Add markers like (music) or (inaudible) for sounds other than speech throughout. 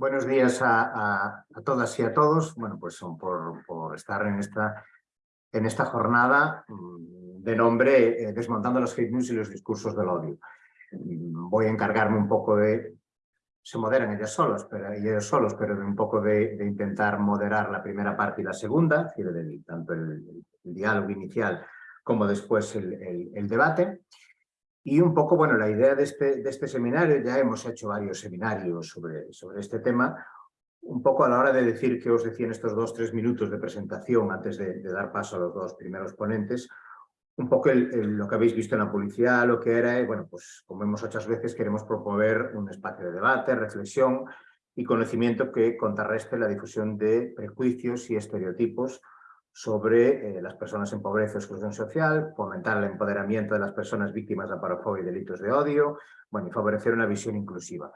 buenos días a, todas y a todos. Bueno, pues son por, por estar en esta, en esta jornada mm, de nombre eh, Desmontando las hate news y los discursos del odio. Mm, voy a encargarme un poco de... Se moderan ellas solos, pero, ellos solos, pero de un poco de, intentar moderar la primera parte y la segunda, tanto el, diálogo inicial como después el, el debate. Y un poco, bueno, la idea de este, de este seminario, ya hemos hecho varios seminarios sobre, sobre este tema, un poco a la hora de decir que os decía en estos dos, tres minutos de presentación antes de, dar paso a los dos primeros ponentes, un poco lo que habéis visto en la publicidad, lo que era, bueno, pues como vemos muchas veces, queremos proponer un espacio de debate, reflexión y conocimiento que contrarreste la difusión de prejuicios y estereotipos sobre eh, las personas en pobreza o exclusión social, fomentar el empoderamiento de las personas víctimas de aparofobia y delitos de odio, bueno, y favorecer una visión inclusiva.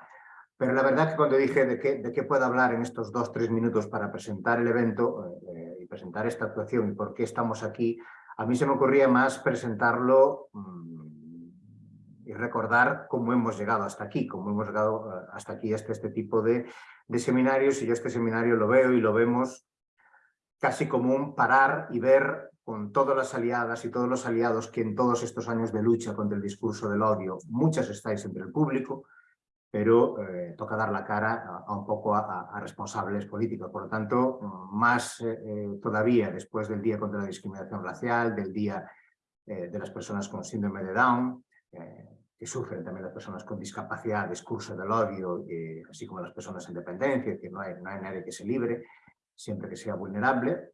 Pero la verdad que cuando dije de qué, de qué puedo hablar en estos dos, tres minutos para presentar el evento eh, y presentar esta actuación y por qué estamos aquí, a mí se me ocurría más presentarlo mm, y recordar cómo hemos llegado hasta aquí, cómo hemos llegado eh, hasta aquí, hasta este tipo de, de seminarios, y yo este seminario lo veo y lo vemos casi como un parar y ver con todas las aliadas y todos los aliados que en todos estos años de lucha contra el discurso del odio, muchas estáis entre el público, pero eh, toca dar la cara a, un poco a, responsables políticos. Por lo tanto, más eh, eh, todavía después del Día contra la Discriminación Racial, del Día de las Personas con Síndrome de Down, que sufren también las personas con discapacidad, discurso del odio, así como las personas en dependencia, que no hay, no hay nadie que se libre, siempre que sea vulnerable,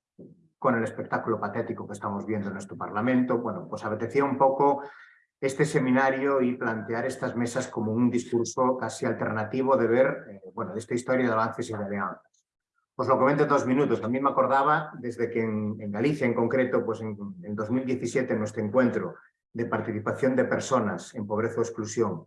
con el espectáculo patético que estamos viendo en nuestro Parlamento, bueno, pues apetecía un poco este seminario y plantear estas mesas como un discurso casi alternativo de ver, eh, bueno, de esta historia de avances y de alianzas. Os lo comento en dos minutos. También me acordaba, desde que en, Galicia en concreto, pues en, en 2017, en nuestro encuentro de participación de personas en pobreza o exclusión,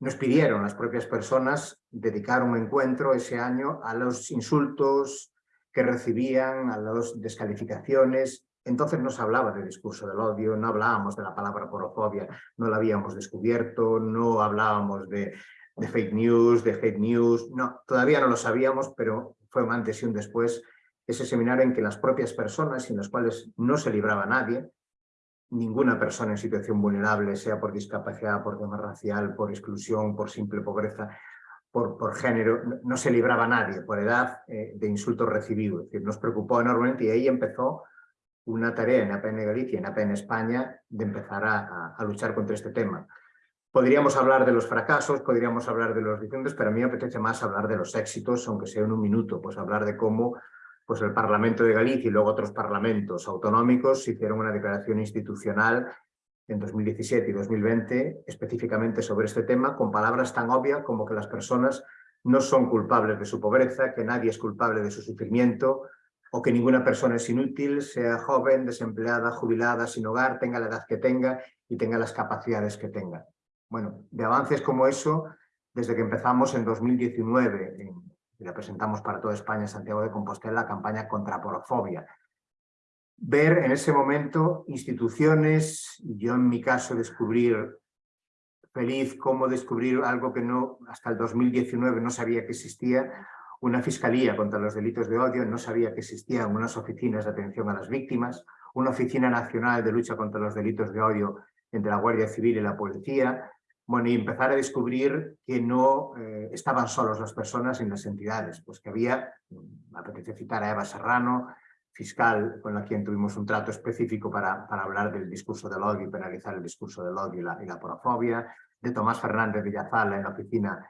nos pidieron las propias personas dedicar un encuentro ese año a los insultos que recibían, a las descalificaciones. Entonces no se hablaba de discurso del odio, no hablábamos de la palabra porofobia, no la habíamos descubierto, no hablábamos de, fake news, de hate news, no, todavía no lo sabíamos, pero fue un antes y un después ese seminario en que las propias personas, en las cuales no se libraba nadie, ninguna persona en situación vulnerable, sea por discapacidad, por tema racial, por exclusión, por simple pobreza, por, por género, no, se libraba nadie por edad eh, de insultos recibidos. Es decir, nos preocupó enormemente y ahí empezó una tarea en APN Galicia, en APN España, de empezar a, a, luchar contra este tema. Podríamos hablar de los fracasos, podríamos hablar de los diferentes, pero a mí me apetece más hablar de los éxitos, aunque sea en un minuto, pues hablar de cómo pues el Parlamento de Galicia y luego otros parlamentos autonómicos hicieron una declaración institucional en 2017 y 2020 específicamente sobre este tema con palabras tan obvias como que las personas no son culpables de su pobreza, que nadie es culpable de su sufrimiento o que ninguna persona es inútil, sea joven, desempleada, jubilada, sin hogar, tenga la edad que tenga y tenga las capacidades que tenga. Bueno, de avances como eso, desde que empezamos en 2019 en, y la para toda España, Santiago de Compostela, la campaña contra porofobia. Ver en ese momento instituciones, yo en mi caso descubrir feliz cómo descubrir algo que no hasta el 2019 no sabía que existía, una fiscalía contra los delitos de odio, no sabía que existían unas oficinas de atención a las víctimas, una oficina nacional de lucha contra los delitos de odio entre la Guardia Civil y la policía, bueno, y empezar a descubrir que no eh, estaban solos las personas en las entidades, pues que había, me apetece citar a Eva Serrano, fiscal con la quien tuvimos un trato específico para, para hablar del discurso del odio y penalizar el discurso del odio y la, y la porofobia, de Tomás Fernández Villazala en la oficina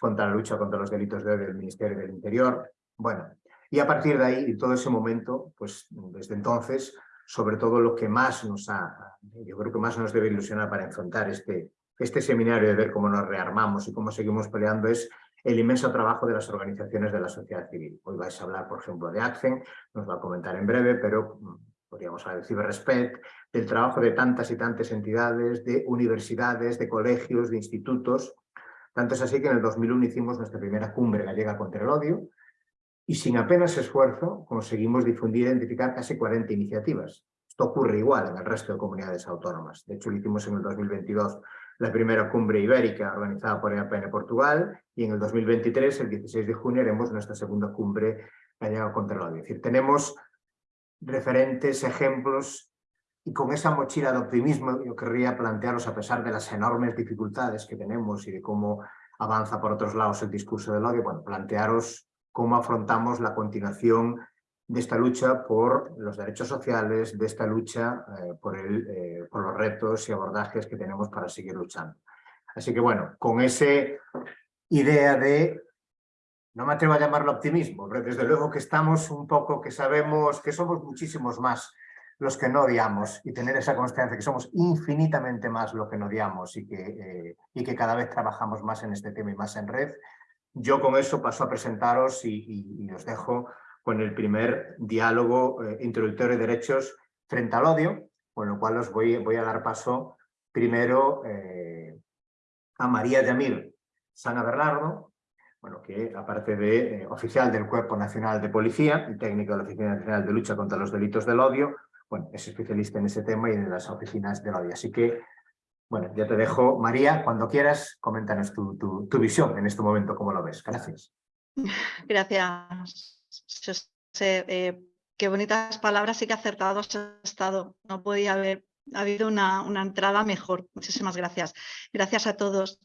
contra la lucha contra los delitos de odio del Ministerio del Interior. Bueno, y a partir de ahí, y todo ese momento, pues desde entonces, sobre todo lo que más nos ha, yo creo que más nos debe ilusionar para enfrentar este, este seminario de ver cómo nos rearmamos y cómo seguimos peleando es el inmenso trabajo de las organizaciones de la sociedad civil. Hoy vais a hablar, por ejemplo, de ACCEN, nos va a comentar en breve, pero mm, podríamos hablar de Ciberrespect, del trabajo de tantas y tantas entidades, de universidades, de colegios, de institutos. Tanto es así que en el 2001 hicimos nuestra primera cumbre gallega contra el odio y sin apenas esfuerzo conseguimos difundir e identificar casi 40 iniciativas Esto ocurre igual en el resto de comunidades autónomas. De hecho, hicimos en el 2022 la primera cumbre ibérica organizada por EAPN Portugal y en el 2023, el 16 de junio, haremos nuestra segunda cumbre gallega contra el odio. Es decir, tenemos referentes, ejemplos y con esa mochila de optimismo yo querría plantearos, a pesar de las enormes dificultades que tenemos y de cómo avanza por otros lados el discurso del odio, bueno, plantearos cómo afrontamos la continuación de esta lucha por los derechos sociales, de esta lucha eh, por, el, eh, por los retos y abordajes que tenemos para seguir luchando. Así que bueno, con esa idea de, no me atrevo a llamarlo optimismo, pero desde luego que estamos un poco, que sabemos que somos muchísimos más los que no odiamos y tener esa constancia que somos infinitamente más lo que no odiamos y que, eh, y que cada vez trabajamos más en este tema y más en red. Yo con eso paso a presentaros y, y os dejo con el primer diálogo eh, introductorio de derechos frente al odio, con lo cual os voy, a dar paso primero eh, a María Yamir Sana Bernardo, bueno, que aparte de eh, oficial del Cuerpo Nacional de Policía y técnico de la Oficina Nacional de Lucha contra los Delitos del Odio, bueno, es especialista en ese tema y en las oficinas del odio. Así que, bueno, ya te dejo. María, cuando quieras, coméntanos tu visión en este momento, cómo lo ves. Gracias. (laughs) Gracias. Eh, qué bonitas palabras y qué acertado has estado. No podía haber habido una, una entrada mejor. Muchísimas gracias. Gracias a todos.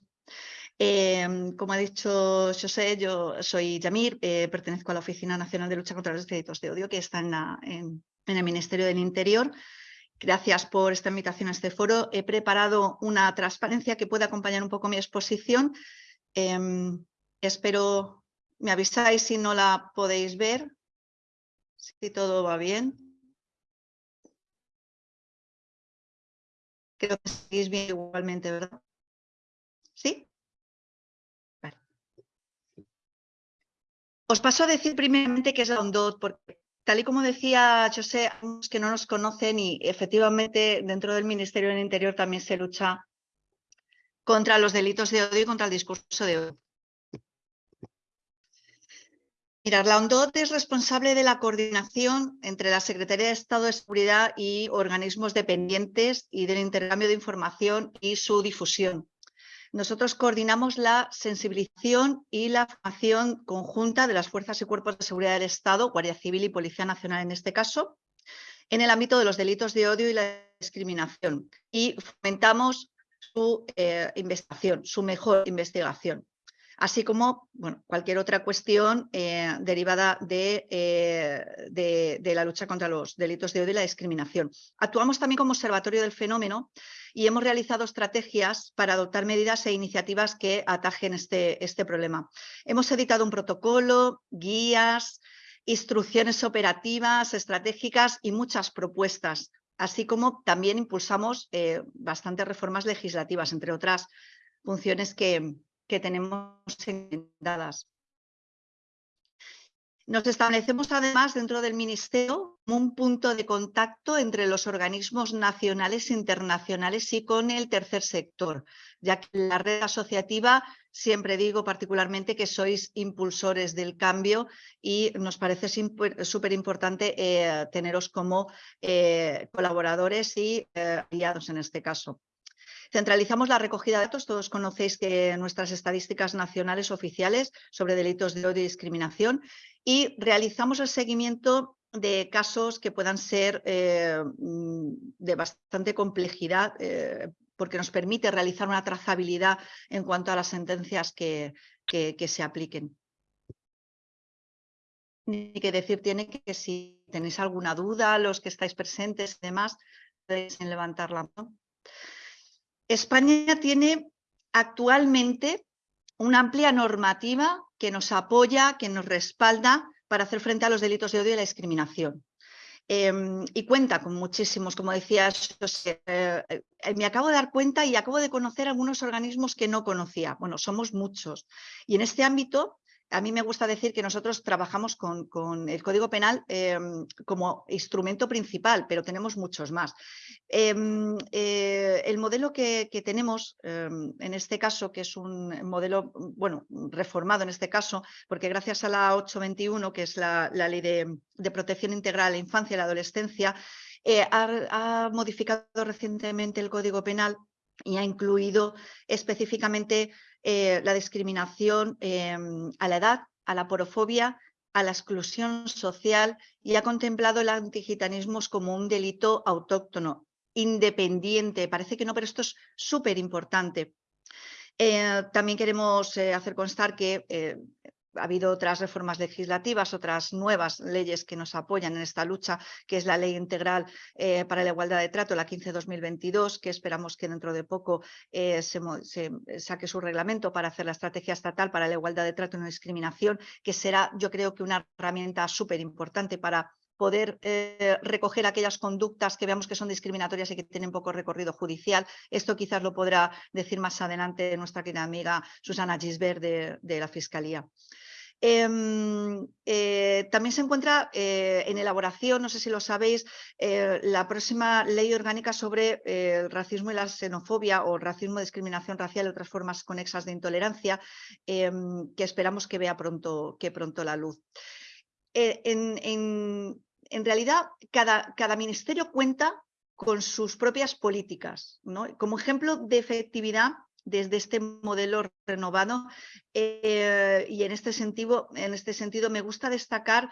Em, como ha dicho José, yo soy Yamir, eh, pertenezco a la Oficina Nacional de Lucha contra los Delitos de Odio, que está en, en, el Ministerio del Interior. Gracias por esta invitación a este foro. He preparado una transparencia que puede acompañar un poco mi exposición. Em, espero me avisáis si no la podéis ver, si todo va bien. Creo que seguís bien igualmente, ¿verdad? ¿Sí? Os paso a decir primeramente qué es la ONDOT, porque tal y como decía José, que no nos conocen y efectivamente dentro del Ministerio del Interior también se lucha contra los delitos de odio y contra el discurso de odio. Mirar, la ONDOT es responsable de la coordinación entre la Secretaría de Estado de Seguridad y organismos dependientes y del intercambio de información y su difusión. Nosotros coordinamos la sensibilización y la formación conjunta de las fuerzas y cuerpos de seguridad del Estado, Guardia Civil y Policía Nacional en este caso, en el ámbito de los delitos de odio y la discriminación y fomentamos su eh, investigación, su mejor investigación así como bueno, cualquier otra cuestión eh, derivada eh, de, de, la lucha contra los delitos de odio y la discriminación. Actuamos también como observatorio del fenómeno y hemos realizado estrategias para adoptar medidas e iniciativas que atajen este, este problema. Hemos editado un protocolo, guías, instrucciones operativas, estratégicas y muchas propuestas, así como también impulsamos eh, bastantes reformas legislativas, entre otras funciones que, que tenemos dadas. Nos establecemos además dentro del Ministerio un punto de contacto entre los organismos nacionales e internacionales y con el tercer sector, ya que la red asociativa siempre digo particularmente que sois impulsores del cambio y nos parece súper importante eh, teneros como eh, colaboradores y eh, aliados en este caso. Centralizamos la recogida de datos, todos conocéis que nuestras estadísticas nacionales oficiales sobre delitos de odio y discriminación y realizamos el seguimiento de casos que puedan ser eh, mm, de bastante complejidad eh, porque nos permite realizar una trazabilidad en cuanto a las sentencias que, que, se apliquen. Ni que decir tiene que si tenéis alguna duda, los que estáis presentes y demás, podéis levantar la mano. España tiene actualmente una amplia normativa que nos apoya, que nos respalda para hacer frente a los delitos de odio y la discriminación. Em, y cuenta con muchísimos, como decías, eh, eh, me acabo de dar cuenta y acabo de conocer algunos organismos que no conocía. Bueno, somos muchos. Y en este ámbito a mí me gusta decir que nosotros trabajamos con, el Código Penal em, como instrumento principal, pero tenemos muchos más. Em, eh, el modelo que, tenemos em, en este caso, que es un modelo, bueno, reformado en este caso, porque gracias a la 821, que es la, ley de, protección integral a la infancia y la adolescencia, eh, ha, modificado recientemente el Código Penal y ha incluido específicamente eh, la discriminación em, a la edad, a la porofobia, a la exclusión social y ha contemplado el antigitanismo como un delito autóctono, independiente. Parece que no, pero esto es súper importante. Eh, también queremos hacer constar que ha habido otras reformas legislativas, otras nuevas leyes que nos apoyan en esta lucha, que es la Ley Integral eh, para la Igualdad de Trato, la 15-2022, que esperamos que dentro de poco eh, se, saque su reglamento para hacer la estrategia estatal para la igualdad de trato y no discriminación, que será yo creo que una herramienta súper importante para poder eh, recoger aquellas conductas que veamos que son discriminatorias y que tienen poco recorrido judicial. Esto quizás lo podrá decir más adelante nuestra querida amiga Susana Gisbert de la Fiscalía. Em, eh, también se encuentra eh, en elaboración, no sé si lo sabéis, la próxima ley orgánica sobre el racismo y la xenofobia o racismo, discriminación racial y otras formas conexas de intolerancia, em, que esperamos que vea pronto, que pronto la luz. En, realidad, cada, ministerio cuenta con sus propias políticas. Como ejemplo de efectividad, desde este modelo renovado eh, y en este, sentido, en este sentido me gusta destacar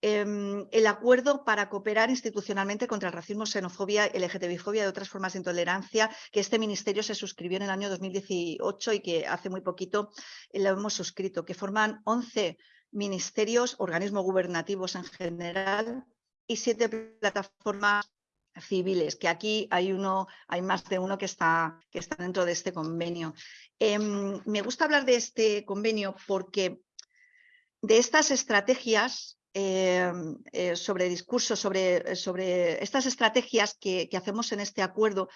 em, el acuerdo para cooperar institucionalmente contra el racismo, xenofobia, LGTBI-fobia y otras formas de intolerancia que este ministerio se suscribió en el año 2018 y que hace muy poquito lo hemos suscrito, que forman 11 ministerios, organismos gubernativos en general y siete plataformas civiles, que aquí hay uno, hay más de uno que está, que está dentro de este convenio. Em, me gusta hablar de este convenio porque de estas estrategias em, eh, sobre discursos, sobre, sobre estas estrategias que, que hacemos en este acuerdo,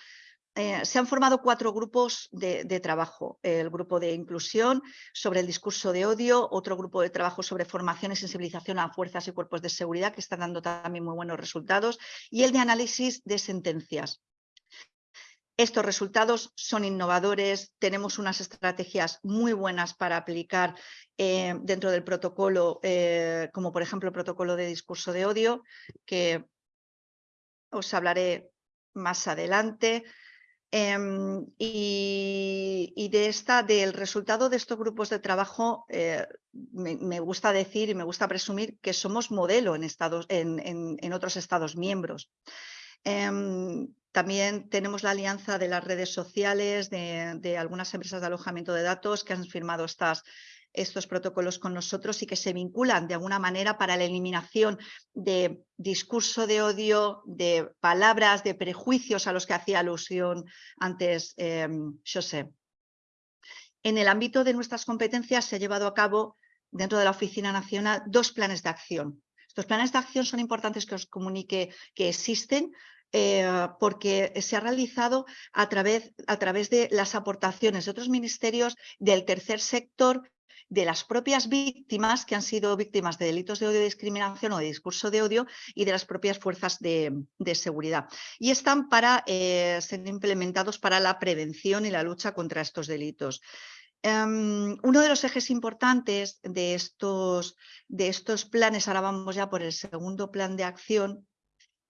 eh, se han formado cuatro grupos de, trabajo. El grupo de inclusión sobre el discurso de odio, otro grupo de trabajo sobre formación y sensibilización a fuerzas y cuerpos de seguridad, que están dando también muy buenos resultados, y el de análisis de sentencias. Estos resultados son innovadores, tenemos unas estrategias muy buenas para aplicar eh, dentro del protocolo, eh, como por ejemplo el protocolo de discurso de odio, que os hablaré más adelante. Em, y, de esta, del resultado de estos grupos de trabajo, eh, me, gusta decir y me gusta presumir que somos modelo en, otros estados miembros. Em, también tenemos la alianza de las redes sociales, de, algunas empresas de alojamiento de datos que han firmado estas, estos protocolos con nosotros y que se vinculan de alguna manera para la eliminación de discurso de odio, de palabras, de prejuicios a los que hacía alusión antes eh, José. En el ámbito de nuestras competencias se ha llevado a cabo dentro de la Oficina Nacional dos planes de acción. Estos planes de acción son importantes que os comunique que existen eh, porque se ha realizado a través, a través de las aportaciones de otros ministerios del tercer sector de las propias víctimas que han sido víctimas de delitos de odio, discriminación o de discurso de odio y de las propias fuerzas de, seguridad. Y están para eh, ser implementados para la prevención y la lucha contra estos delitos. Em, uno de los ejes importantes de estos, de estos planes, ahora vamos ya por el segundo plan de acción,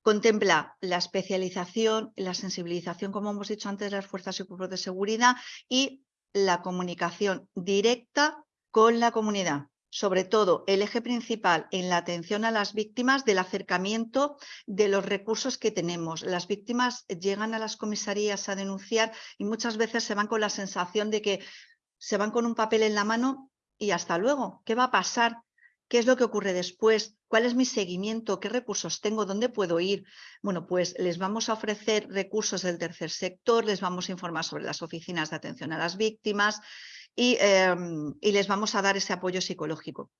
contempla la especialización, la sensibilización, como hemos dicho antes, de las fuerzas y cuerpos de seguridad y la comunicación directa con la comunidad. Sobre todo, el eje principal en la atención a las víctimas del acercamiento de los recursos que tenemos. Las víctimas llegan a las comisarías a denunciar y muchas veces se van con la sensación de que se van con un papel en la mano y hasta luego. ¿Qué va a pasar? ¿Qué es lo que ocurre después? ¿Cuál es mi seguimiento? ¿Qué recursos tengo? ¿Dónde puedo ir? Bueno, pues les vamos a ofrecer recursos del tercer sector, les vamos a informar sobre las oficinas de atención a las víctimas, Em, y, les vamos a dar ese apoyo psicológico.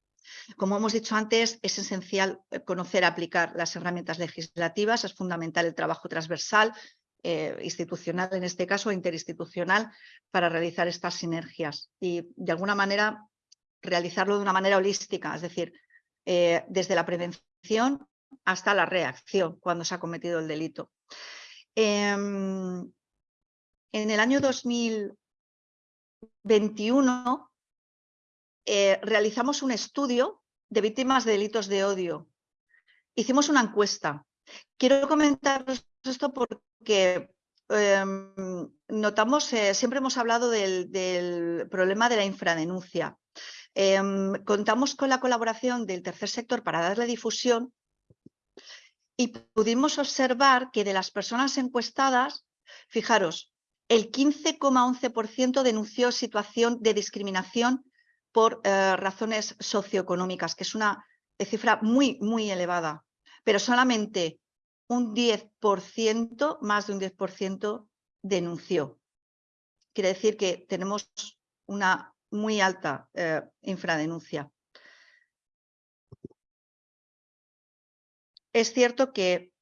Como hemos dicho antes, es esencial eh, conocer, aplicar las herramientas legislativas, es fundamental el trabajo transversal, eh, institucional en este caso, interinstitucional, para realizar estas sinergias y de alguna manera realizarlo de una manera holística, es decir, eh, desde la prevención hasta la reacción cuando se ha cometido el delito. Em, en el año 2000, 21 eh, realizamos un estudio de víctimas de delitos de odio. Hicimos una encuesta quiero comentaros esto porque em, notamos, eh, siempre hemos hablado del, problema de la infradenuncia. Em, contamos con la colaboración del tercer sector para darle difusión y pudimos observar que de las personas encuestadas, fijaros, el 15,11% denunció situación de discriminación por eh, razones socioeconómicas, que es una cifra muy, muy elevada, pero solamente un 10%, más de un 10% denunció. Quiere decir que tenemos una muy alta eh, infradenuncia. Es cierto que,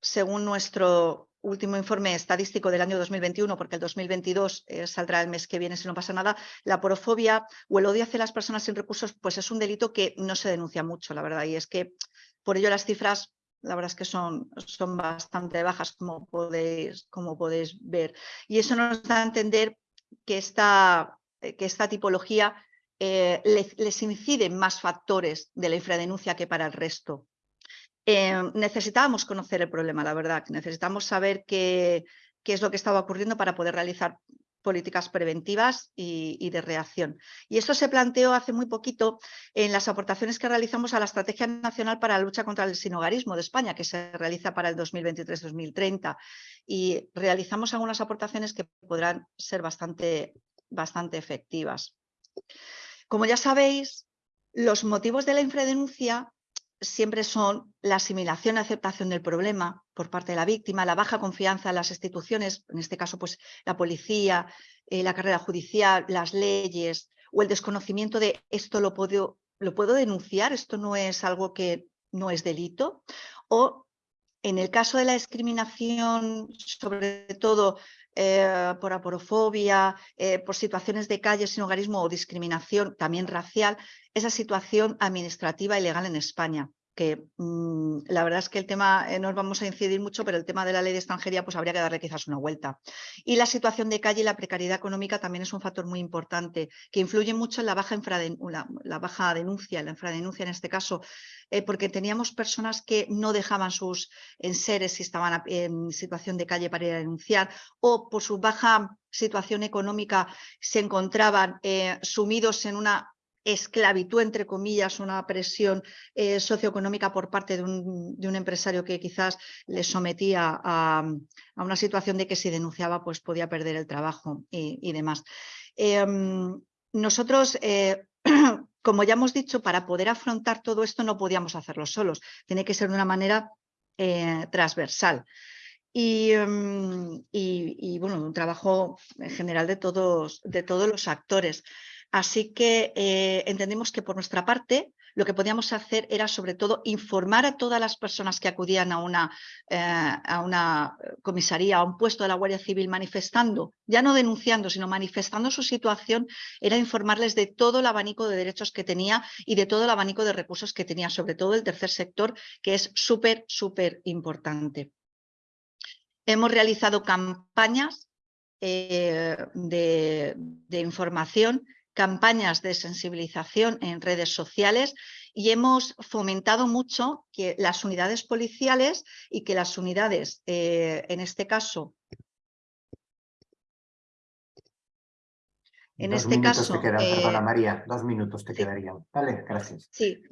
según nuestro último informe estadístico del año 2021, porque el 2022 eh, saldrá el mes que viene si no pasa nada, la porofobia o el odio hacia las personas sin recursos pues es un delito que no se denuncia mucho, la verdad, y es que por ello las cifras la verdad es que son, son bastante bajas, como podéis, como podéis ver. Y eso nos da a entender que esta, que esta tipología eh, les, les inciden más factores de la infradenuncia que para el resto. Eh, necesitábamos conocer el problema, la verdad, necesitamos saber qué, qué es lo que estaba ocurriendo para poder realizar políticas preventivas y, de reacción. Y esto se planteó hace muy poquito en las aportaciones que realizamos a la Estrategia Nacional para la Lucha contra el Sinogarismo de España, que se realiza para el 2023-2030. Y realizamos algunas aportaciones que podrán ser bastante, bastante efectivas. Como ya sabéis, los motivos de la infradenuncia siempre son la asimilación y aceptación del problema por parte de la víctima, la baja confianza en las instituciones, en este caso pues la policía, eh, la carrera judicial, las leyes o el desconocimiento de esto lo puedo, lo puedo denunciar, esto no es algo que no es delito o en el caso de la discriminación, sobre todo eh, por aporofobia, eh, por situaciones de calle sin hogarismo o discriminación también racial, esa situación administrativa y legal en España que mm, la verdad es que el tema, eh, no vamos a incidir mucho, pero el tema de la ley de extranjería pues habría que darle quizás una vuelta. Y la situación de calle y la precariedad económica también es un factor muy importante, que influye mucho en la baja, la, baja denuncia, la infradenuncia en este caso, eh, porque teníamos personas que no dejaban sus enseres si estaban en situación de calle para ir a denunciar, o por su baja situación económica se encontraban eh, sumidos en una esclavitud, entre comillas, una presión eh, socioeconómica por parte de un, empresario que quizás le sometía a, una situación de que si denunciaba pues podía perder el trabajo y, demás. Em, nosotros, eh, (clears throat) como ya hemos dicho, para poder afrontar todo esto no podíamos hacerlo solos, tiene que ser de una manera eh, transversal. Em, y, bueno, un trabajo en general de todos, de todos los actores. Así que eh, entendimos que por nuestra parte lo que podíamos hacer era sobre todo informar a todas las personas que acudían a una, eh, a una comisaría, a un puesto de la Guardia Civil manifestando, ya no denunciando, sino manifestando su situación, era informarles de todo el abanico de derechos que tenía y de todo el abanico de recursos que tenía, sobre todo el tercer sector, que es súper, súper importante. Hemos realizado campañas eh, de, de información campañas de sensibilización en redes sociales y hemos fomentado mucho que las unidades policiales y que las unidades, eh, en este caso, en dos este caso... Te quedan, perdona eh, María, dos minutos te quedarían. Vale, gracias. Sí,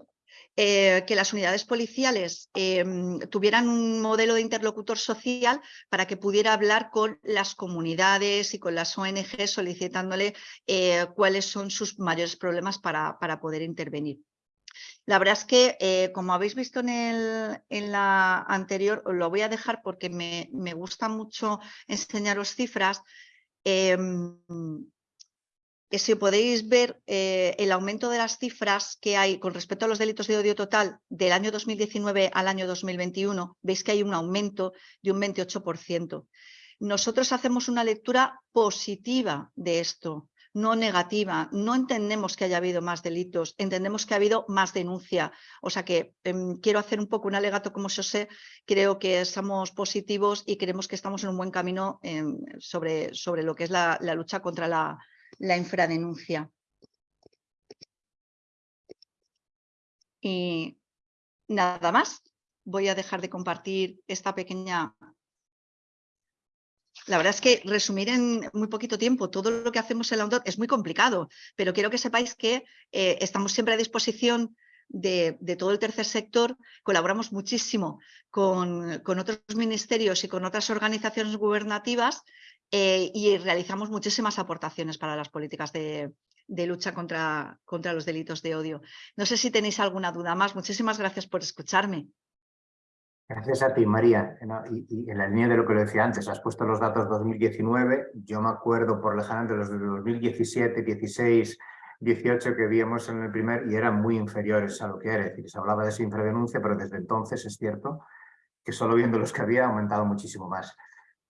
eh, que las unidades policiales em, tuvieran un modelo de interlocutor social para que pudiera hablar con las comunidades y con las ONG solicitándole eh, cuáles son sus mayores problemas para, para poder intervenir. La verdad es que, eh, como habéis visto en, el, en, la anterior, lo voy a dejar porque me, me gusta mucho enseñaros cifras. Em, si podéis ver eh, el aumento de las cifras que hay con respecto a los delitos de odio total del año 2019 al año 2021, veis que hay un aumento de un 28%. Nosotros hacemos una lectura positiva de esto, no negativa. No entendemos que haya habido más delitos, entendemos que ha habido más denuncia. O sea que em, quiero hacer un poco un alegato como sé, creo que estamos positivos y creemos que estamos en un buen camino em, sobre, sobre lo que es la lucha contra la, la infradenuncia. Y nada más. voy a dejar de compartir esta pequeña... La verdad es que resumir en muy poquito tiempo todo lo que hacemos en la UNDOT es muy complicado, pero quiero que sepáis que eh, estamos siempre a disposición de, todo el tercer sector, colaboramos muchísimo con, otros ministerios y con otras organizaciones gubernativas eh, y realizamos muchísimas aportaciones para las políticas de, lucha contra, contra los delitos de odio. No sé si tenéis alguna duda más. Muchísimas gracias por escucharme. Gracias a ti, María. Y, en la línea de lo que le decía antes, has puesto los datos 2019. Yo me acuerdo por lejanamente los de 2017, 16, 18 que vimos en el primer y eran muy inferiores a lo que era. Es decir, se hablaba de infradenuncia, pero desde entonces es cierto que solo viendo los que había ha aumentado muchísimo más.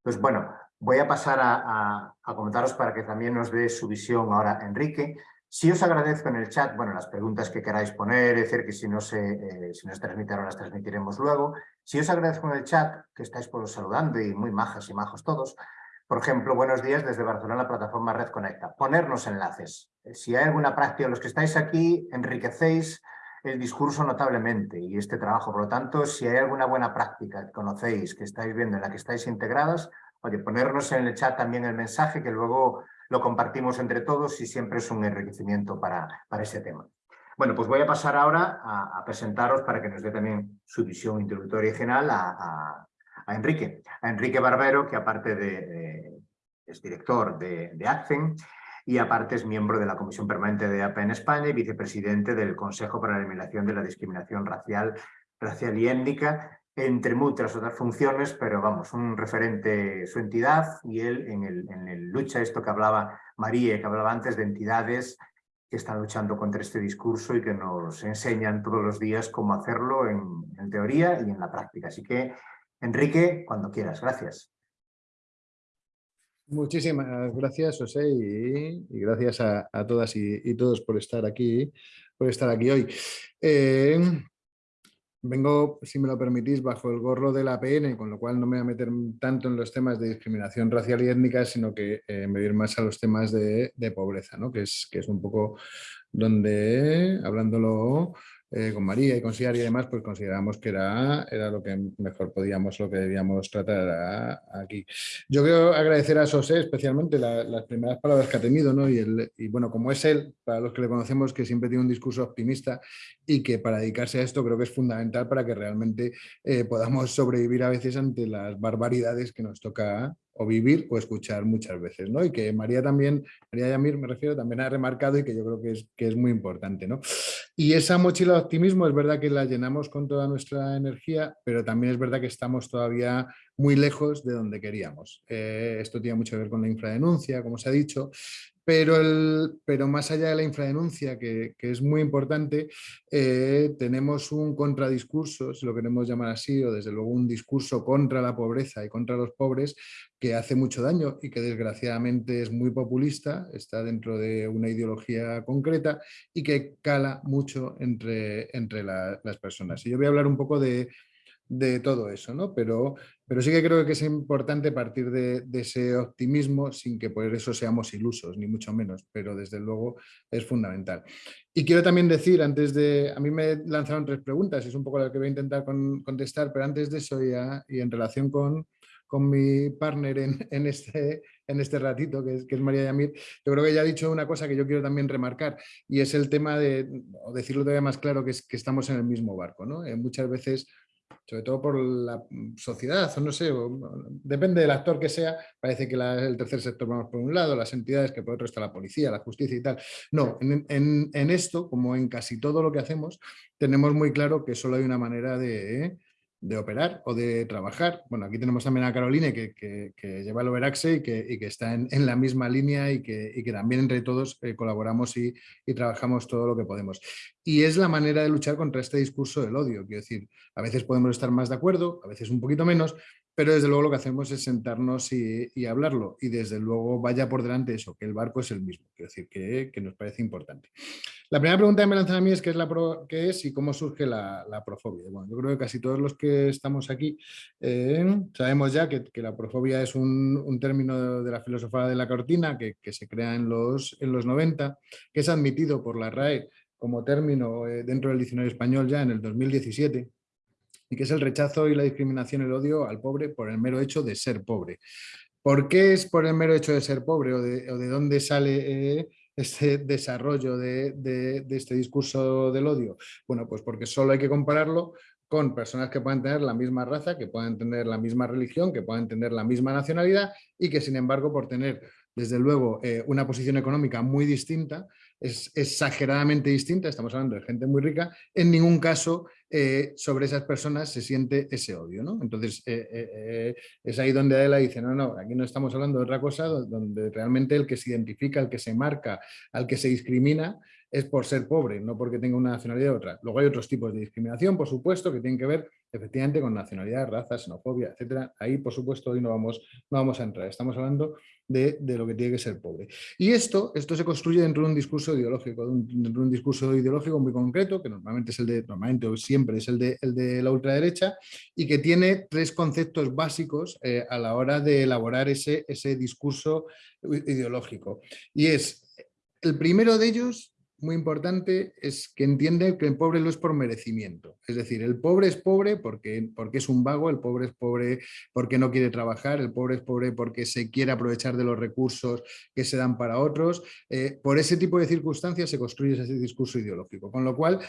Pues bueno, voy a pasar a, a comentaros para que también nos dé su visión ahora Enrique. Si os agradezco en el chat, bueno, las preguntas que queráis poner, es decir, que si no se, eh, si no se transmitieron las transmitiremos luego. Si os agradezco en el chat, que estáis por saludando y muy majas y majos todos, por ejemplo, buenos días desde Barcelona, la plataforma Red Conecta. Ponernos enlaces. Si hay alguna práctica, los que estáis aquí, enriquecéis el discurso notablemente y este trabajo. Por lo tanto, si hay alguna buena práctica que conocéis, que estáis viendo, en la que estáis integradas, oye, ponernos en el chat también el mensaje que luego lo compartimos entre todos y siempre es un enriquecimiento para, para ese tema. Bueno, pues voy a pasar ahora a, presentaros para que nos dé también su visión introductoria y general a, Enrique. A Enrique Barbero, que aparte de, es director de, de ACCEN y aparte es miembro de la Comisión Permanente de APA en España y vicepresidente del Consejo para la Eliminación de la Discriminación Racial, racial y Étnica entre muchas otras funciones, pero vamos, un referente, su entidad y él en el, en el lucha, esto que hablaba María, que hablaba antes de entidades que están luchando contra este discurso y que nos enseñan todos los días cómo hacerlo en, teoría y en la práctica. Así que, Enrique, cuando quieras, gracias. Muchísimas gracias, José, y, gracias a, todas y, todos por estar aquí, por estar aquí hoy. Eh, Vengo, si me lo permitís, bajo el gorro de la APN, con lo cual no me voy a meter tanto en los temas de discriminación racial y étnica, sino que eh, me voy a ir más a los temas de, pobreza, ¿no? que, es, que es un poco donde, hablándolo eh, con María y con Siar y demás, pues consideramos que era, era lo que mejor podíamos, lo que debíamos tratar aquí. Yo quiero agradecer a José especialmente las primeras palabras que ha tenido, ¿no? Y, el, y bueno, como es él, para los que le conocemos, que siempre tiene un discurso optimista y que para dedicarse a esto creo que es fundamental para que realmente eh, podamos sobrevivir a veces ante las barbaridades que nos toca o vivir o escuchar muchas veces, ¿no? Y que María también, María Yamir me refiero, también ha remarcado y que yo creo que es, que es muy importante, ¿no? Y esa mochila de optimismo es verdad que la llenamos con toda nuestra energía, pero también es verdad que estamos todavía muy lejos de donde queríamos. Eh, esto tiene mucho que ver con la infradenuncia, como se ha dicho, pero, el, pero más allá de la infradenuncia, que, que es muy importante, eh, tenemos un contradiscurso, si lo queremos llamar así, o desde luego un discurso contra la pobreza y contra los pobres, que hace mucho daño y que desgraciadamente es muy populista, está dentro de una ideología concreta y que cala mucho entre, entre las personas. Y yo voy a hablar un poco de, de todo eso, ¿no? Pero, pero sí que creo que es importante partir de, ese optimismo sin que por eso seamos ilusos, ni mucho menos, pero desde luego es fundamental. Y quiero también decir, antes de, a mí me lanzaron tres preguntas, es un poco la que voy a intentar contestar, pero antes de eso ya, y en relación con, con mi partner en, (laughs) en, este, en este ratito, que es, que es María Yamir, yo creo que ya ha dicho una cosa que yo quiero también remarcar, y es el tema de, o decirlo todavía más claro, que es que estamos en el mismo barco. ¿no? Eh, muchas veces sobre todo por la sociedad, o no sé, depende del actor que sea, parece que el tercer sector vamos por un lado, las entidades que por otro está la policía, la justicia y tal. No, en, esto, como en casi todo lo que hacemos, tenemos muy claro que solo hay una manera de, de operar o de trabajar. Bueno, aquí tenemos también a Caroline que, que, lleva el Overaxe y que, y que está en, en, la misma línea y que, y también entre todos eh, colaboramos y, y, trabajamos todo lo que podemos. Y es la manera de luchar contra este discurso del odio. Quiero decir, a veces podemos estar más de acuerdo, a veces un poquito menos, pero desde luego lo que hacemos es sentarnos y, hablarlo y desde luego vaya por delante eso, que el barco es el mismo, quiero decir que, nos parece importante. La primera pregunta que me lanzan a mí es qué es, la qué es y cómo surge la, profobia. Bueno, yo creo que casi todos los que estamos aquí eh, sabemos ya que, la profobia es un, término de la filosofía de la cortina que, se crea en los, en los 90, que es admitido por la RAE como término eh, dentro del diccionario español ya en el 2017 y que es el rechazo y la discriminación, el odio al pobre por el mero hecho de ser pobre. ¿Por qué es por el mero hecho de ser pobre o de, dónde sale eh, este desarrollo de, este discurso del odio? Bueno, pues porque solo hay que compararlo con personas que puedan tener la misma raza, que puedan tener la misma religión, que puedan tener la misma nacionalidad y que sin embargo por tener desde luego eh, una posición económica muy distinta, es exageradamente distinta, estamos hablando de gente muy rica, en ningún caso eh, sobre esas personas se siente ese odio. ¿no? Entonces eh, es ahí donde Adela dice, no, no, aquí no estamos hablando de otra cosa, donde realmente el que se identifica, el que se marca, al que se discrimina, es por ser pobre, no porque tenga una nacionalidad u otra. Luego hay otros tipos de discriminación, por supuesto, que tienen que ver efectivamente con nacionalidad, raza, xenofobia, etcétera. Ahí, por supuesto, hoy no vamos, no vamos a entrar. Estamos hablando de, lo que tiene que ser pobre. Y esto, esto se construye dentro de un discurso ideológico, dentro de un discurso ideológico muy concreto, que normalmente es el de, normalmente siempre es el de, el de la ultraderecha, y que tiene tres conceptos básicos eh, a la hora de elaborar ese, ese discurso ideológico. Y es, el primero de ellos muy importante es que entiende que el pobre no es por merecimiento. Es decir, el pobre es pobre porque, porque es un vago, el pobre es pobre porque no quiere trabajar, el pobre es pobre porque se quiere aprovechar de los recursos que se dan para otros. Eh, por ese tipo de circunstancias se construye ese discurso ideológico, con lo cual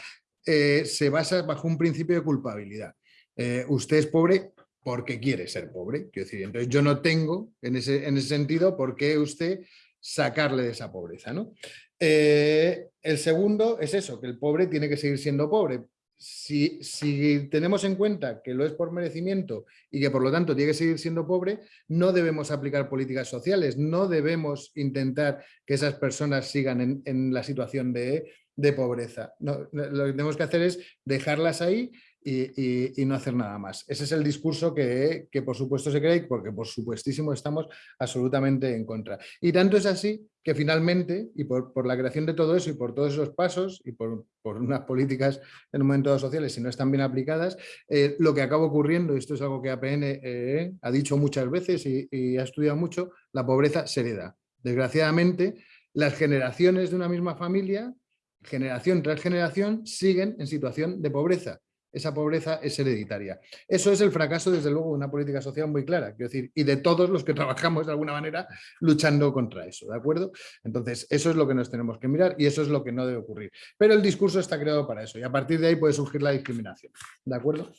eh, se basa bajo un principio de culpabilidad. Eh, usted es pobre porque quiere ser pobre. Quiero decir, entonces yo no tengo en ese, en ese sentido por qué usted sacarle de esa pobreza. ¿no? Eh, el segundo es eso, que el pobre tiene que seguir siendo pobre. Si, si, tenemos en cuenta que lo es por merecimiento y que por lo tanto tiene que seguir siendo pobre, no debemos aplicar políticas sociales, no debemos intentar que esas personas sigan en, la situación de, pobreza. lo que tenemos que hacer es dejarlas ahí y, no hacer nada más. Ese es el discurso que, por supuesto se cree porque por supuestísimo estamos absolutamente en contra. Y tanto es así que finalmente, y por, la creación de todo eso y por todos esos pasos y por, unas políticas en un momento sociales si no están bien aplicadas, eh, lo que acaba ocurriendo, y esto es algo que APN eh, ha dicho muchas veces y, y ha estudiado mucho, la pobreza se hereda. Desgraciadamente, las generaciones de una misma familia generación tras generación siguen en situación de pobreza esa pobreza es hereditaria. Eso es el fracaso, desde luego, de una política social muy clara, quiero decir, y de todos los que (laughs) trabajamos de alguna manera luchando contra eso, ¿de acuerdo? Entonces, eso es lo que nos tenemos que mirar y eso es lo que no debe ocurrir. Pero el discurso está creado para eso y a partir de ahí puede surgir la discriminación, ¿de acuerdo?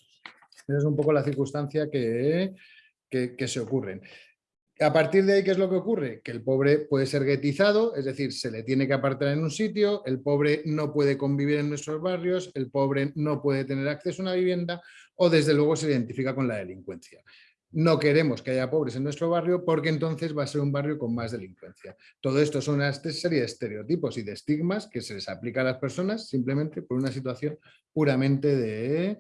Esa es un poco la circunstancia que, que, que se ocurren. A partir de ahí, ¿qué es lo que ocurre? Que el pobre puede ser guetizado, es decir, se le tiene que apartar en un sitio, el pobre no puede convivir en nuestros barrios, el pobre no puede tener acceso a una vivienda o desde luego se identifica con la delincuencia. No queremos que haya pobres en nuestro barrio porque entonces va a ser un barrio con más delincuencia. Todo esto son una serie de estereotipos y de estigmas que se les aplica a las personas simplemente por una situación puramente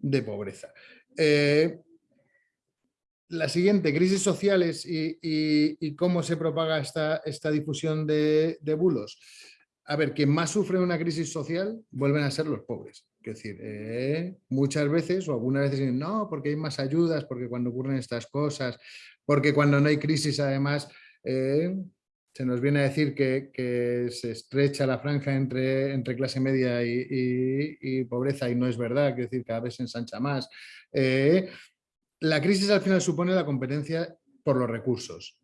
de, pobreza. Eh, la siguiente, crisis sociales y, cómo se propaga esta, esta difusión de, bulos. A ver, quien más sufre una crisis social vuelven a ser los pobres. Es decir, eh, muchas veces o algunas veces dicen, no, porque hay más ayudas, porque cuando ocurren estas cosas, porque cuando no hay crisis además eh, se nos viene a decir que, se estrecha la franja entre, entre clase media y, pobreza y no es verdad, es decir, cada vez se ensancha más. Eh, la crisis al final supone la competencia por los recursos.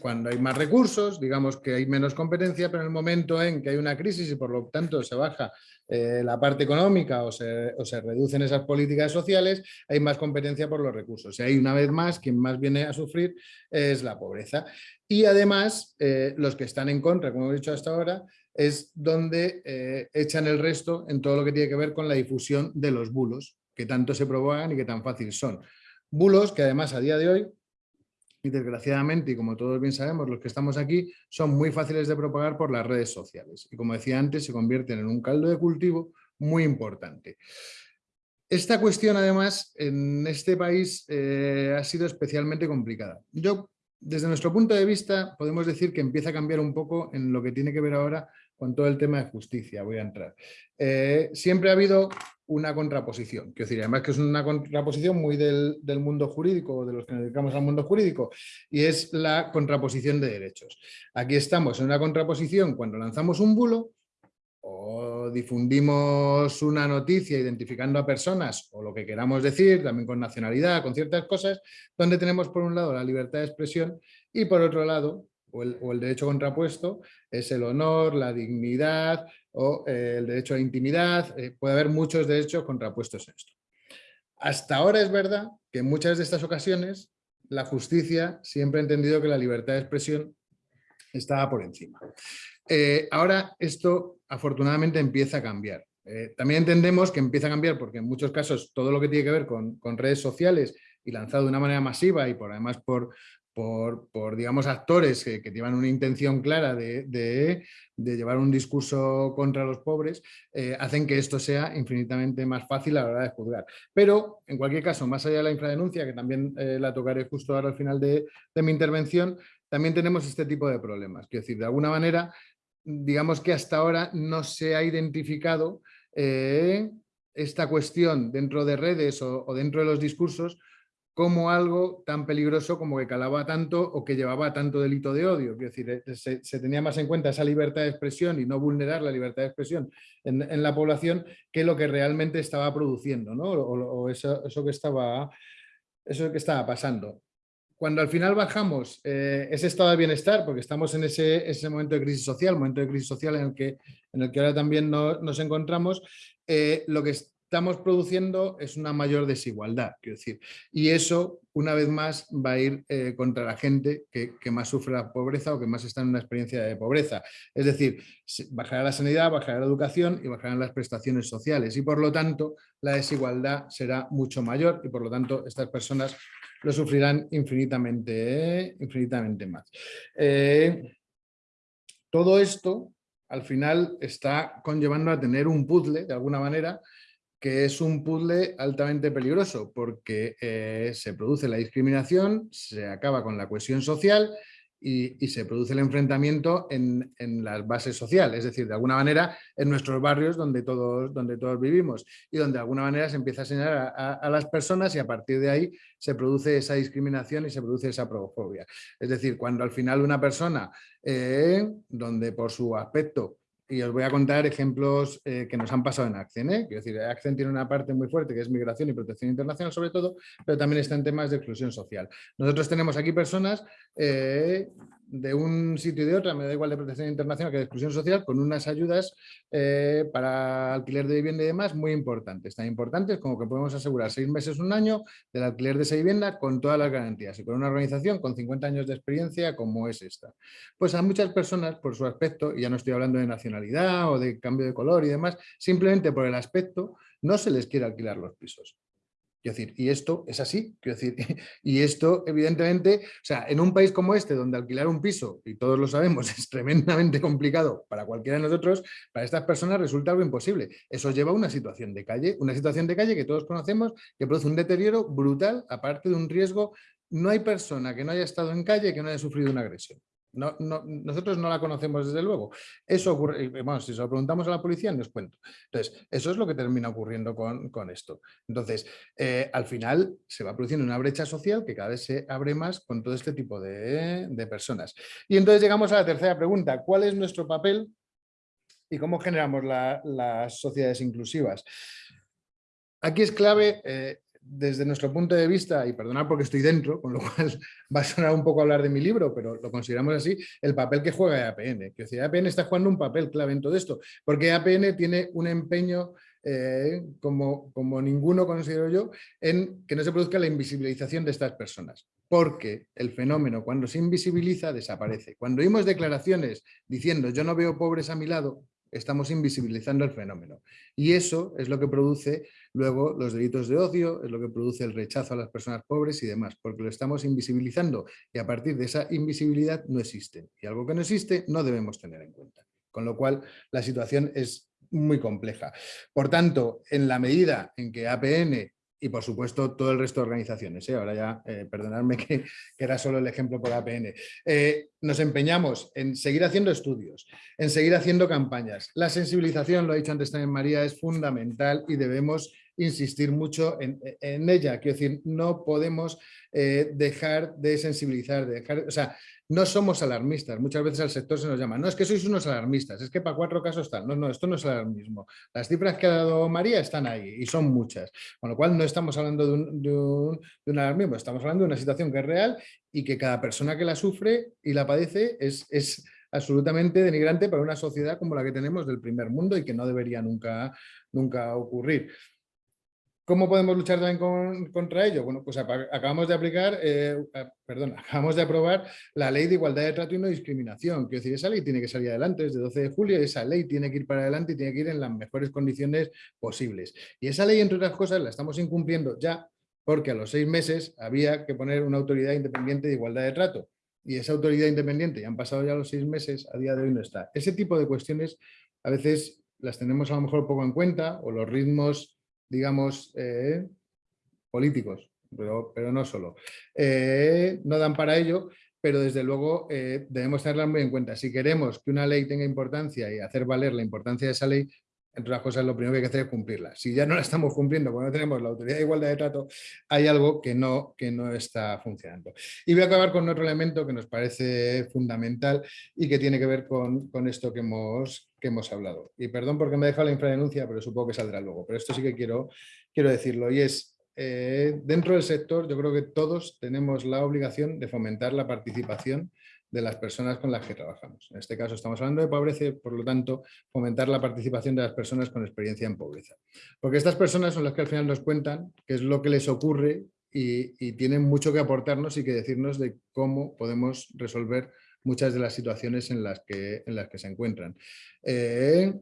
Cuando hay más recursos, digamos que hay menos competencia, pero en el momento en que hay una crisis y por lo tanto se baja eh, la parte económica o se, reducen esas políticas sociales, hay más competencia por los recursos. Y ahí una vez más, quien más viene a sufrir es la pobreza. Y además, eh, los que están en contra, como he dicho hasta ahora, es donde eh, echan el resto en todo lo que tiene que ver con la difusión de los bulos, que tanto se propagan y que tan fácil son. Bulos que además a día de hoy, y desgraciadamente, y como todos bien sabemos, los que estamos aquí, son muy fáciles de propagar por las redes sociales. Y como decía antes, se convierten en un caldo de cultivo muy importante. Esta cuestión, además, en este país eh, ha sido especialmente complicada. Yo, desde nuestro punto de vista, podemos decir que empieza a cambiar un poco en lo que tiene que ver ahora con todo el tema de justicia. Voy a entrar. Eh, siempre ha habido una contraposición. Quiero decir, además que es una contraposición muy del, mundo jurídico, de los que nos dedicamos al mundo jurídico, y es la contraposición de derechos. Aquí estamos en una contraposición cuando lanzamos un bulo o difundimos una noticia identificando a personas o lo que queramos decir, también con nacionalidad, con ciertas cosas, donde tenemos por un lado la libertad de expresión y por otro lado, o el, derecho contrapuesto, es el honor, la dignidad o eh, el derecho a la intimidad, eh, puede haber muchos derechos contrapuestos en esto. Hasta ahora es verdad que en muchas de estas ocasiones la justicia siempre ha entendido que la libertad de expresión estaba por encima. Eh, ahora esto afortunadamente empieza a cambiar. También entendemos que empieza a cambiar porque en muchos casos todo lo que tiene que ver con, redes sociales y lanzado de una manera masiva y por además por, por, digamos, actores que, llevan una intención clara de, llevar un discurso contra los pobres, eh, hacen que esto sea infinitamente más fácil a la hora de juzgar. Pero, en cualquier caso, más allá de la infradenuncia, que también la tocaré justo ahora al final de, de mi intervención, también tenemos este tipo de problemas. Quiero decir, de alguna manera, digamos que hasta ahora no se ha identificado eh, esta cuestión dentro de redes o, dentro de los discursos como algo tan peligroso como que calaba tanto o que llevaba tanto delito de odio. Quiero decir, eh, se, tenía más en cuenta esa libertad de expresión y no vulnerar la libertad de expresión en, la población que lo que realmente estaba produciendo, ¿no? o, eso, que estaba, eso que estaba pasando cuando al final bajamos eh, ese estado de bienestar, porque estamos en ese, momento de crisis social, momento de crisis social en el que, en el que ahora también nos encontramos, eh, lo que estamos produciendo es una mayor desigualdad, quiero decir. Y eso, una vez más, va a ir eh, contra la gente que, más sufre la pobreza o que más está en una experiencia de pobreza. Es decir, bajará la sanidad, bajará la educación y bajarán las prestaciones sociales. Y por lo tanto, la desigualdad será mucho mayor y por lo tanto estas personas lo sufrirán infinitamente, infinitamente más. Eh, todo esto al final está conllevando a tener un puzzle, de alguna manera, que es un puzzle altamente peligroso porque eh, se produce la discriminación, se acaba con la cohesión social y, se produce el enfrentamiento en, las bases sociales, es decir, de alguna manera en nuestros barrios donde todos, donde todos vivimos y donde de alguna manera se empieza a señalar a, las personas y a partir de ahí se produce esa discriminación y se produce esa progofobia. Es decir, cuando al final una persona, eh, donde por su aspecto y os voy a contar ejemplos eh, que nos han pasado en Accent. ¿eh? Quiero decir, Accent tiene una parte muy fuerte que es migración y protección internacional sobre todo, pero también está en temas de exclusión social. Nosotros tenemos aquí personas eh, de un sitio y de otra, me da igual de protección internacional que de exclusión social, con unas ayudas eh, para alquiler de vivienda y demás muy importantes, tan importantes como que podemos asegurar seis meses, un año del alquiler de esa vivienda con todas las garantías y con una organización con 50 años de experiencia como es esta. Pues a muchas personas, por su aspecto, y ya no estoy hablando de nacionalidad o de cambio de color y demás, simplemente por el aspecto no se les quiere alquilar los pisos. Quiero decir, y esto es así, quiero decir, (laughs) y esto evidentemente, o sea, en un país como este, donde alquilar un piso, y todos lo sabemos, (laughs) es tremendamente complicado para cualquiera de nosotros, para estas personas resulta algo imposible. Eso lleva a una situación de calle, una situación de calle que todos conocemos, que produce un deterioro brutal, aparte de un riesgo. No hay persona que no haya estado en calle que no haya sufrido una agresión. No, nosotros no la conocemos desde luego. Eso ocurre, bueno, si se lo preguntamos a la policía, nos cuento. Entonces, eso es lo que termina ocurriendo con, esto. Entonces, eh, al final se va produciendo una brecha social que cada vez se abre más con todo este tipo de, personas. Y entonces llegamos a la tercera pregunta. ¿Cuál es nuestro papel y cómo generamos las sociedades inclusivas? Aquí es clave eh, desde nuestro punto de vista, y perdonad porque estoy dentro, con lo cual (laughs) va a sonar un poco hablar de mi libro, pero lo consideramos así, el papel que juega EAPN. Que EAPN está jugando un papel clave en todo esto, porque EAPN tiene un empeño eh, como, como ninguno considero yo, en que no se produzca la invisibilización de estas personas. Porque el fenómeno cuando se invisibiliza desaparece. Cuando oímos declaraciones diciendo yo no veo pobres a mi lado, estamos invisibilizando el fenómeno. Y eso es lo que produce luego los delitos de odio, es lo que produce el rechazo a las personas pobres y demás, porque lo estamos invisibilizando y a partir de esa invisibilidad no existe. Y algo que no existe no debemos tener en cuenta. Con lo cual la situación es muy compleja. Por tanto, en la medida en que APN y por supuesto todo el resto de organizaciones. ¿eh? Ahora ya, eh, perdonadme (laughs) que, era solo el ejemplo por APN. Eh, nos empeñamos en seguir haciendo estudios, en seguir haciendo campañas. La sensibilización, lo ha dicho antes también María, es fundamental y debemos insistir mucho en, ella. Quiero decir, no podemos eh, dejar de sensibilizar, de dejar, o sea, no somos alarmistas. Muchas veces al sector se nos llama, no, es que sois unos alarmistas, es que para cuatro casos tal. No, no, esto no es alarmismo. Las cifras que ha dado María están ahí y son muchas. Con lo cual no estamos hablando de un, de un, alarmismo, estamos hablando de una situación que es real y que cada persona que la sufre y la padece es, es absolutamente denigrante para una sociedad como la que tenemos del primer mundo y que no debería nunca, nunca ocurrir. ¿Cómo podemos luchar también contra ello? Bueno, pues acabamos de aplicar, eh, perdón, (laughs) acabamos de aprobar la Ley de Igualdad de Trato y No Discriminación. Quiero decir, esa ley tiene que salir adelante desde 12 de julio, esa ley tiene que ir para adelante y tiene que ir en las mejores condiciones posibles. Y esa ley, entre otras cosas, la estamos incumpliendo ya porque a los seis meses había que poner una autoridad independiente de igualdad de trato. Y esa autoridad independiente, ya han pasado ya los seis meses, a día de hoy no está. Ese tipo de cuestiones a veces las tenemos a lo mejor poco en cuenta o los ritmos digamos, eh, políticos, pero, pero, no solo. Eh, no dan para ello, pero desde luego eh, debemos tenerla muy en cuenta. Si queremos que una ley tenga importancia y hacer valer la importancia de esa ley, entre otras cosas, lo primero que hay que hacer es cumplirla. Si ya no la estamos cumpliendo, cuando no tenemos la autoridad de igualdad de trato, hay algo que no, que no está funcionando. Y voy a acabar con otro elemento que nos parece fundamental y que tiene que ver con, con esto que hemos, que hemos hablado. Y perdón porque me he dejado la infradenuncia, pero supongo que saldrá luego. Pero esto sí que quiero, quiero decirlo. Y es, eh, dentro del sector, yo creo que todos tenemos la obligación de fomentar la participación de las personas con las que trabajamos. En este caso estamos hablando de pobreza por lo tanto fomentar la participación de las personas con experiencia en pobreza. Porque estas personas son las que al final nos cuentan qué es lo que les ocurre y, tienen mucho que aportarnos y que decirnos de cómo podemos resolver muchas de las situaciones en las que, se encuentran. Eh,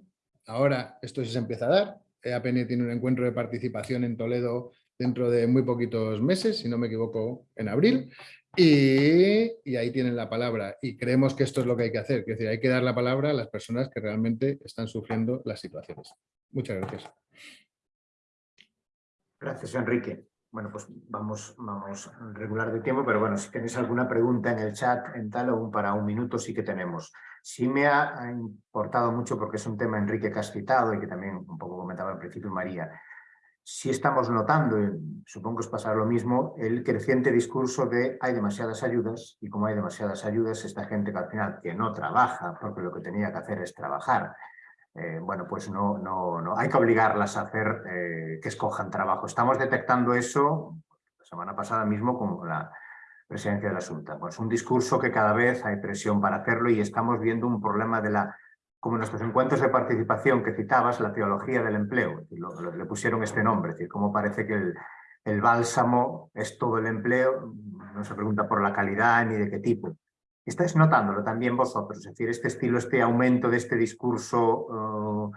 ahora esto se empieza a dar. EAPN tiene un encuentro de participación en Toledo dentro de muy poquitos meses, si no me equivoco, en abril. Y, ahí tienen la palabra y creemos que esto es lo que hay que hacer, es decir, hay que dar la palabra a las personas que realmente están sufriendo las situaciones. Muchas gracias. Gracias, Enrique. Bueno, pues vamos, vamos regular de tiempo, pero bueno, si tenéis alguna pregunta en el chat, en tal o para un minuto sí que tenemos. Sí me ha importado mucho porque es un tema, Enrique, que has citado y que también un poco comentaba al principio María, si estamos notando, supongo que os pasará lo mismo, el creciente discurso de hay demasiadas ayudas y como hay demasiadas ayudas, esta gente que al final que no trabaja porque lo que tenía que hacer es trabajar, eh, bueno, pues no, no, no, hay que obligarlas a hacer eh, que escojan trabajo. Estamos detectando eso la semana pasada mismo con la presidencia de la Junta. Pues un discurso que cada vez hay presión para hacerlo y estamos viendo un problema de la como nuestros encuentros de participación que citabas, la teología del empleo, le pusieron este nombre, es decir, cómo parece que el, bálsamo es todo el empleo, no se pregunta por la calidad ni de qué tipo. Estáis notándolo también vosotros, es decir, este estilo, este aumento de este discurso, uh,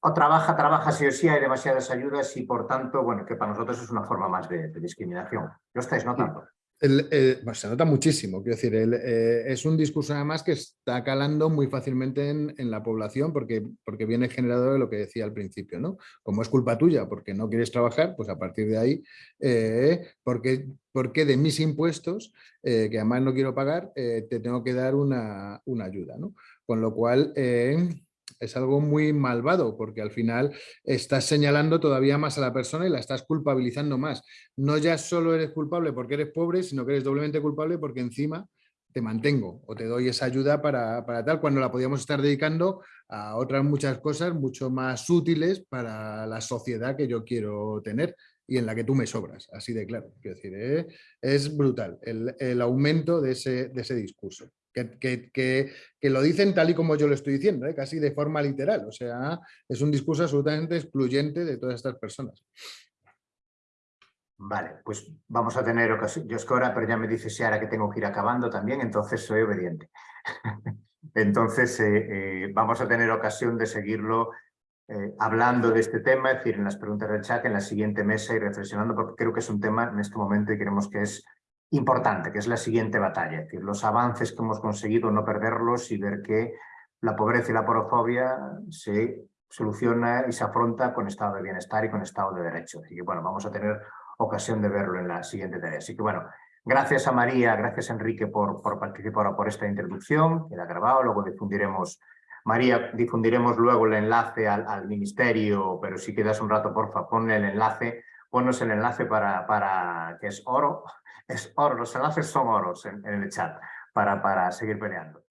o trabaja, trabaja sí o sí, hay demasiadas ayudas y por tanto, bueno, que para nosotros es una forma más de, de discriminación. ¿Lo estáis notando? Se nota muchísimo, quiero decir, eh, es un discurso además que está calando muy fácilmente en, la población porque, porque viene generado de lo que decía al principio, ¿no? Como es culpa tuya porque no quieres trabajar, pues a partir de ahí, eh, porque, porque de mis impuestos, eh, que además no quiero pagar, te tengo que dar una, una ayuda, ¿no? Con lo cual es algo muy malvado porque al final estás señalando todavía más a la persona y la estás culpabilizando más. No ya solo eres culpable porque eres pobre, sino que eres doblemente culpable porque encima te mantengo o te doy esa ayuda para, para, tal, cuando la podíamos estar dedicando a otras muchas cosas mucho más útiles para la sociedad que yo quiero tener y en la que tú me sobras, así de claro. Quiero decir, ¿eh? es brutal el, el aumento de ese, de ese discurso que, lo dicen tal y como yo lo estoy diciendo, ¿eh? casi de forma literal. O sea, es un discurso absolutamente excluyente de todas estas personas. Vale, pues vamos a tener ocasión. Yo es que ahora, pero ya me dice ahora que tengo que ir acabando también, entonces soy obediente. (laughs) entonces eh, eh, vamos a tener ocasión de seguirlo hablando de este tema, es decir, en las preguntas del chat, en la siguiente mesa y reflexionando, porque creo que es un tema en este momento y creemos que es importante, que es la siguiente batalla, decir, los avances que hemos conseguido, no perderlos y ver que la pobreza y la porofobia se soluciona y se afronta con estado de bienestar y con estado de derecho. Así que bueno, vamos a tener ocasión de verlo en la siguiente tarea. Así que bueno, gracias a María, gracias Enrique por, por participar por esta introducción, queda grabado, luego difundiremos María, difundiremos luego el enlace al, ministerio, pero si quedas un rato, porfa, ponle el enlace, ponnos el enlace para que es oro, es oro, los enlaces son oros en, en el chat para, para seguir peleando.